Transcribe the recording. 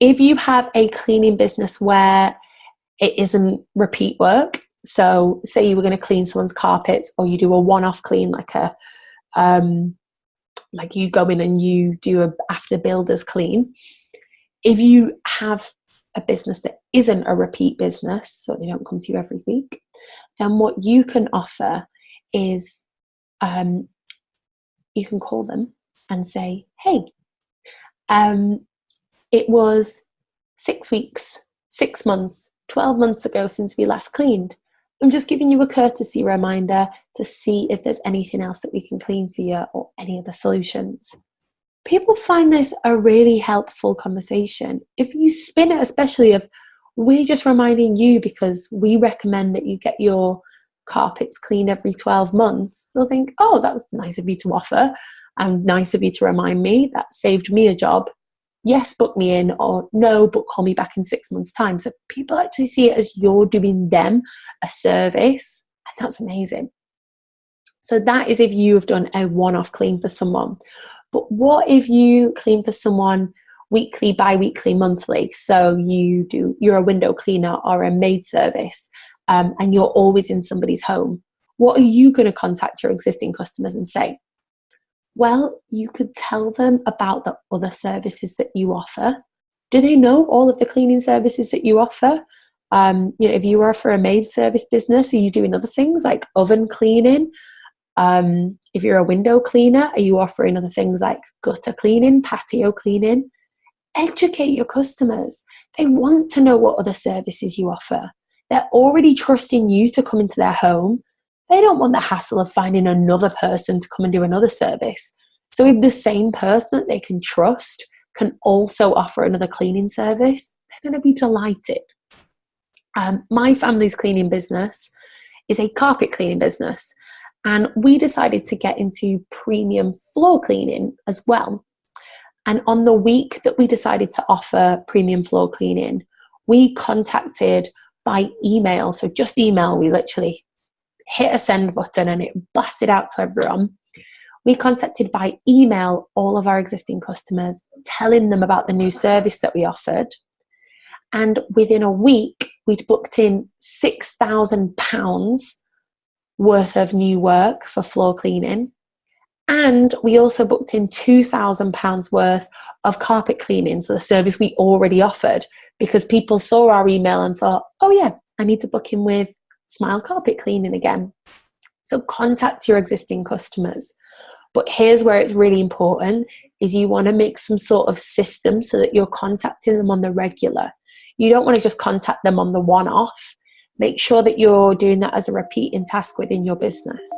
if you have a cleaning business where it isn't repeat work, so say you were going to clean someone's carpets or you do a one-off clean like a um, like you go in and you do a after builders clean if you have a business that isn't a repeat business so they don't come to you every week then what you can offer is um, you can call them and say hey um, it was six weeks six months 12 months ago since we last cleaned I'm just giving you a courtesy reminder to see if there's anything else that we can clean for you or any other solutions. People find this a really helpful conversation. If you spin it, especially of we're just reminding you because we recommend that you get your carpets cleaned every 12 months, they'll think, oh, that was nice of you to offer and nice of you to remind me. That saved me a job yes, book me in, or no, but call me back in six months' time. So people actually see it as you're doing them a service, and that's amazing. So that is if you have done a one-off clean for someone. But what if you clean for someone weekly, bi-weekly, monthly? So you do you're a window cleaner or a maid service, um, and you're always in somebody's home. What are you going to contact your existing customers and say? Well, you could tell them about the other services that you offer. Do they know all of the cleaning services that you offer? Um, you know, if you offer a maid service business, are you doing other things like oven cleaning? Um, if you're a window cleaner, are you offering other things like gutter cleaning, patio cleaning? Educate your customers. They want to know what other services you offer. They're already trusting you to come into their home they don't want the hassle of finding another person to come and do another service. So if the same person that they can trust can also offer another cleaning service, they're going to be delighted. Um, my family's cleaning business is a carpet cleaning business and we decided to get into premium floor cleaning as well. And on the week that we decided to offer premium floor cleaning, we contacted by email, so just email, we literally hit a send button and it blasted out to everyone. We contacted by email all of our existing customers, telling them about the new service that we offered. And within a week, we'd booked in £6,000 worth of new work for floor cleaning. And we also booked in £2,000 worth of carpet cleaning, so the service we already offered, because people saw our email and thought, oh, yeah, I need to book in with smile carpet cleaning again. So contact your existing customers. But here's where it's really important is you want to make some sort of system so that you're contacting them on the regular. You don't want to just contact them on the one-off. Make sure that you're doing that as a repeating task within your business.